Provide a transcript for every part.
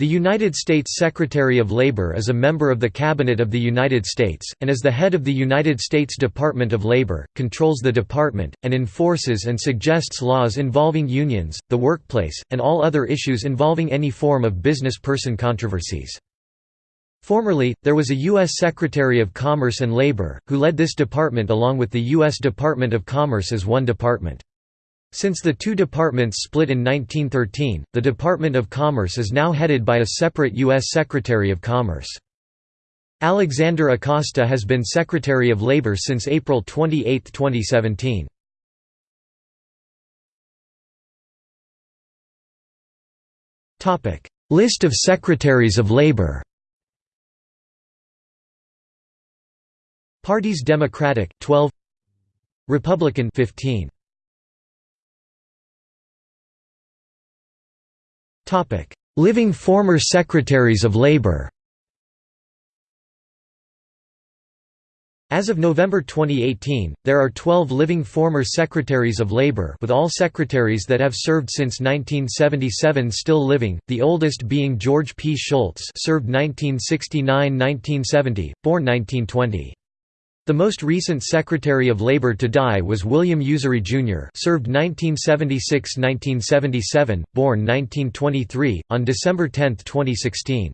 The United States Secretary of Labor is a member of the Cabinet of the United States, and as the head of the United States Department of Labor, controls the department, and enforces and suggests laws involving unions, the workplace, and all other issues involving any form of business person controversies. Formerly, there was a U.S. Secretary of Commerce and Labor, who led this department along with the U.S. Department of Commerce as one department. Since the two departments split in 1913, the Department of Commerce is now headed by a separate U.S. Secretary of Commerce. Alexander Acosta has been Secretary of Labor since April 28, 2017. List of Secretaries of Labor Parties Democratic 12 Republican 15 Living former Secretaries of Labor As of November 2018, there are 12 living former Secretaries of Labor with all secretaries that have served since 1977 still living, the oldest being George P. Shultz served 1969–1970, born 1920. The most recent Secretary of Labor to die was William Usery Jr. served 1976–1977, born 1923, on December 10, 2016.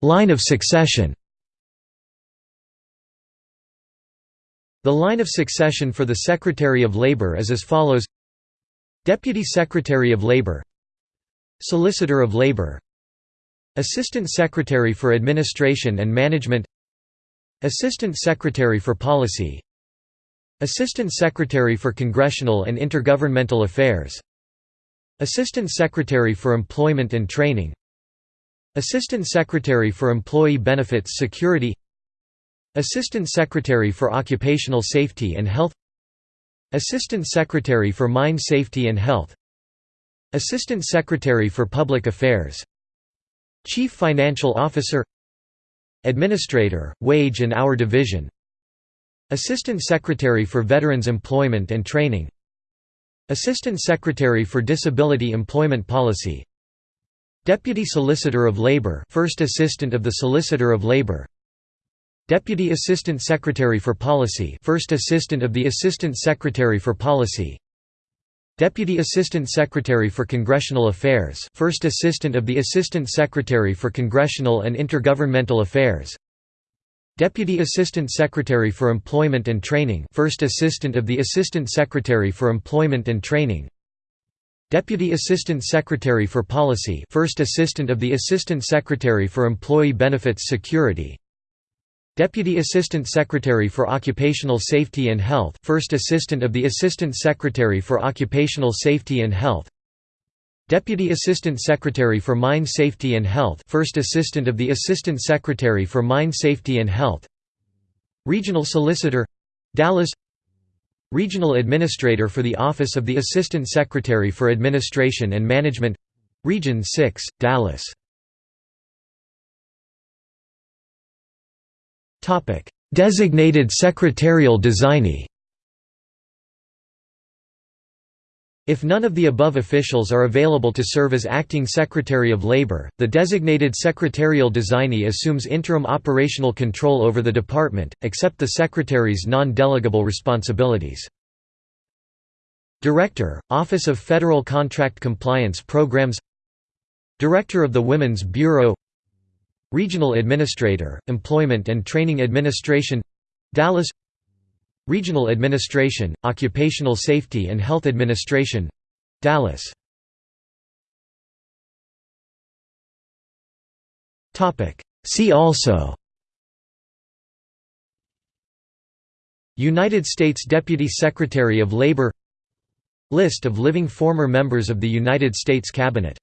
Line of succession The line of succession for the Secretary of Labor is as follows Deputy Secretary of Labor Solicitor of Labor Assistant Secretary for Administration and Management Assistant Secretary for Policy Assistant Secretary for Congressional and Intergovernmental Affairs Assistant Secretary for Employment and Training Assistant Secretary for Employee Benefits Security Assistant Secretary for Occupational Safety and Health Assistant Secretary for Mine Safety and Health Assistant Secretary for Public Affairs Chief Financial Officer Administrator, Wage and Hour Division Assistant Secretary for Veterans Employment and Training Assistant Secretary for Disability Employment Policy Deputy Solicitor of Labor First Assistant of the Solicitor of Labor Deputy Assistant Secretary for Policy First Assistant of the Assistant Secretary for Policy Deputy Assistant Secretary for Congressional Affairs First Assistant of the Assistant Secretary for Congressional and Intergovernmental Affairs. Deputy Assistant Secretary for Employment and Training First Assistant of the Assistant Secretary for Employment and Training. Deputy Assistant Secretary for Policy First Assistant of the Assistant Secretary for Employee Benefits Security Deputy Assistant Secretary for Occupational Safety and Health First Assistant of the Assistant Secretary for Occupational Safety and Health. Deputy Assistant Secretary for Mine Safety and Health First Assistant of the Assistant Secretary for Mine Safety and Health. Regional Solicitor Dallas. Regional Administrator for the Office of the Assistant Secretary for Administration and Management Region 6, Dallas Topic: Designated secretarial designee. If none of the above officials are available to serve as acting Secretary of Labor, the designated secretarial designee assumes interim operational control over the department, except the Secretary's non-delegable responsibilities. Director, Office of Federal Contract Compliance Programs Director of the Women's Bureau Regional Administrator, Employment and Training Administration Dallas. Regional Administration, Occupational Safety and Health Administration Dallas. See also United States Deputy Secretary of Labor List of living former members of the United States Cabinet